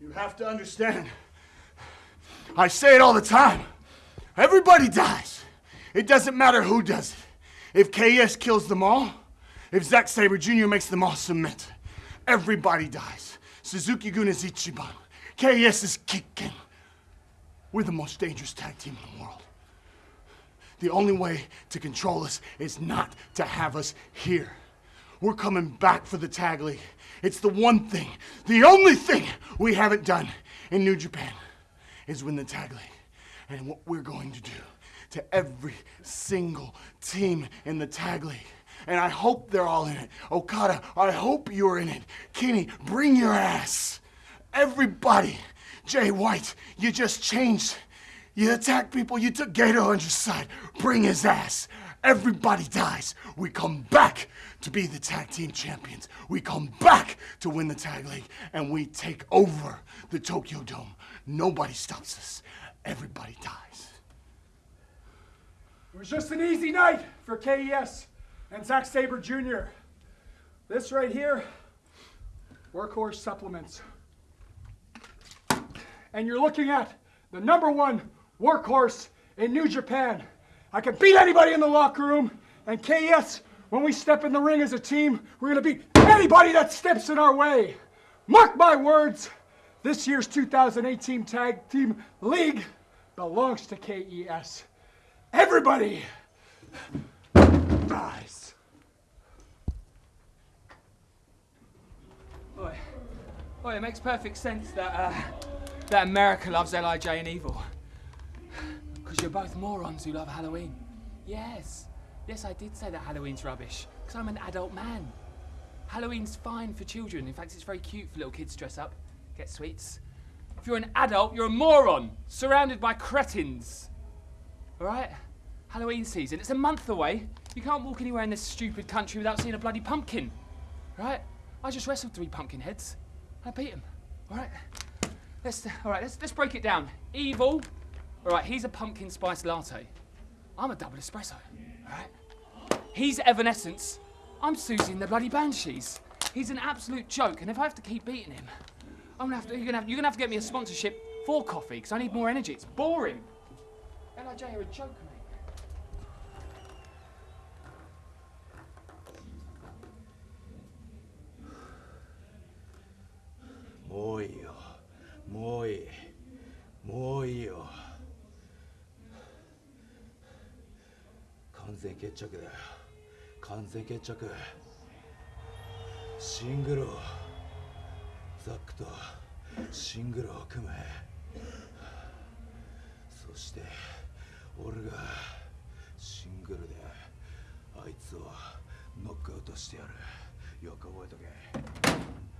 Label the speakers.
Speaker 1: You have to understand. I say it all the time. Everybody dies. It doesn't matter who does it. If KES kills them all, if Zack Sabre Jr. makes them all submit, everybody dies. Suzuki Gun is Ichiban. KES is Kikken. We're the most dangerous tag team in the world. The only way to control us is not to have us here. We're coming back for the tag league. It's the one thing, the only thing we haven't done in New Japan is win the tag league. And what we're going to do to every single team in the tag league. And I hope they're all in it. Okada, I hope you're in it. Kenny, bring your ass. Everybody. Jay White, you just changed. You attacked people, you took Gedo on your side. Bring his ass. Everybody dies. We come back to be the tag team champions. We come back to win the tag league, and we take over the Tokyo Dome. Nobody stops us. Everybody dies.
Speaker 2: It was just an easy night for KES and Zack Sabre Jr. This right here, workhorse supplements. And you're looking at the number one workhorse in New Japan. I can beat anybody in the locker room, and KES, when we step in the ring as a team, we're gonna beat anybody that steps in our way. Mark my words, this year's 2018 Tag Team League belongs to KES. Everybody dies.
Speaker 3: Boy, boy, it makes perfect sense that uh, that America loves Lij and Evil. Because you're both morons who love Halloween. Yes, yes, I did say that Halloween's rubbish. Because I'm an adult man. Halloween's fine for children. In fact, it's very cute for little kids to dress up, get sweets. If you're an adult, you're a moron, surrounded by cretins. All right? Halloween season, it's a month away. You can't walk anywhere in this stupid country without seeing a bloody pumpkin. Right? I just wrestled three pumpkin heads. I beat them. All right? Let's, all right, let's, let's break it down. Evil. All right, he's a pumpkin spice latte. I'm a double espresso, all right? He's Evanescence. I'm Siouxsie and the bloody Banshees. He's an absolute joke, and if I have to keep beating him, I'm gonna have to, you're, gonna have, you're gonna have to get me a sponsorship for coffee, because I need more energy. It's boring. LIJ are a joke, mate.
Speaker 4: More, more, more. 完全決着だよ。完全決着。シングルを。ザックと。シングルを組めそして俺が。シングルであいつをノックアウトしてやる。よく覚えとけ。